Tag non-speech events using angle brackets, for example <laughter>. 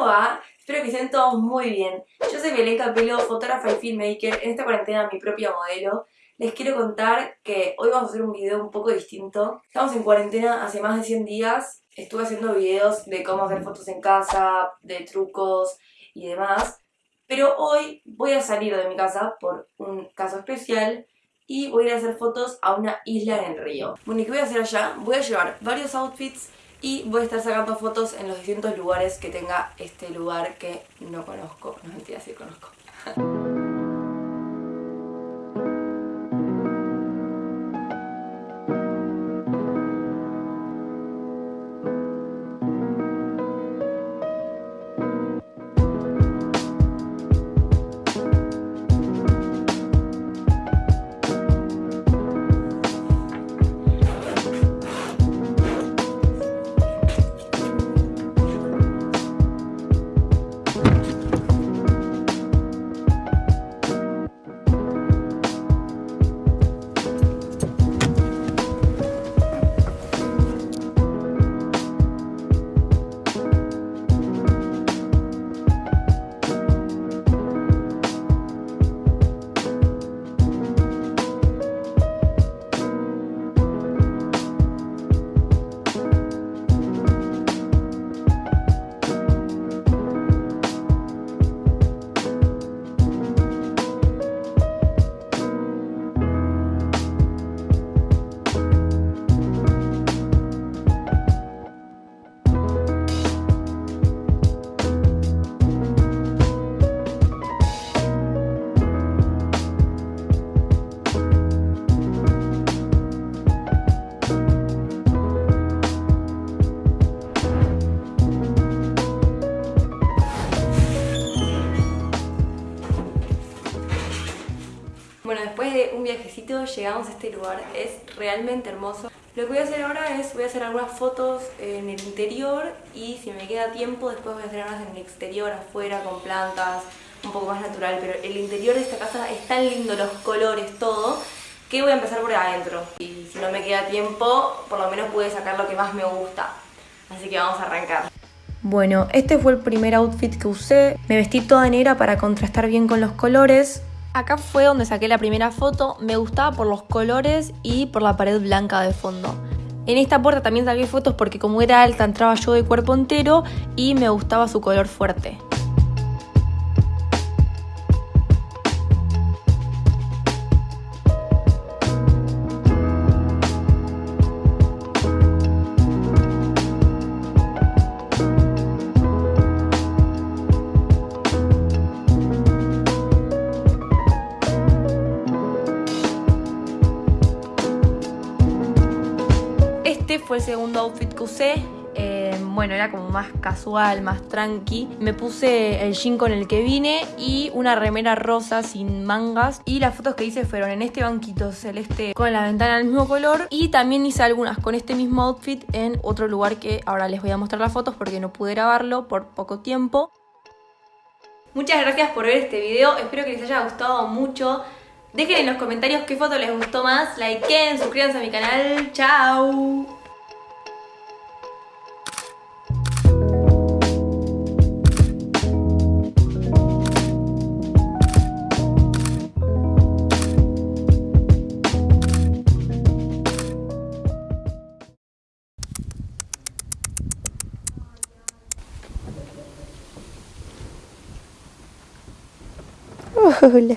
¿Cómo va? Espero que estén todos muy bien. Yo soy Belén Capelo, fotógrafa y filmmaker, en esta cuarentena mi propia modelo. Les quiero contar que hoy vamos a hacer un video un poco distinto. Estamos en cuarentena hace más de 100 días. Estuve haciendo videos de cómo hacer fotos en casa, de trucos y demás. Pero hoy voy a salir de mi casa por un caso especial y voy a ir a hacer fotos a una isla en el río. Bueno, ¿y qué voy a hacer allá? Voy a llevar varios outfits y voy a estar sacando fotos en los distintos lugares que tenga este lugar que no conozco. No mentira, sí conozco. <laughs> Bueno, después de un viajecito llegamos a este lugar, es realmente hermoso. Lo que voy a hacer ahora es, voy a hacer algunas fotos en el interior y si me queda tiempo después voy a hacer unas en el exterior, afuera, con plantas, un poco más natural. Pero el interior de esta casa es tan lindo, los colores, todo, que voy a empezar por adentro. Y si no me queda tiempo, por lo menos pude sacar lo que más me gusta. Así que vamos a arrancar. Bueno, este fue el primer outfit que usé. Me vestí toda negra para contrastar bien con los colores. Acá fue donde saqué la primera foto, me gustaba por los colores y por la pared blanca de fondo. En esta puerta también saqué fotos porque como era alta entraba yo de cuerpo entero y me gustaba su color fuerte. Fue el segundo outfit que usé. Eh, bueno, era como más casual, más tranqui. Me puse el jean con el que vine y una remera rosa sin mangas. Y las fotos que hice fueron en este banquito celeste con la ventana del mismo color. Y también hice algunas con este mismo outfit en otro lugar que ahora les voy a mostrar las fotos porque no pude grabarlo por poco tiempo. Muchas gracias por ver este video, espero que les haya gustado mucho. Dejen en los comentarios qué foto les gustó más, likeen, suscríbanse a mi canal, chao. <laughs> Böyle.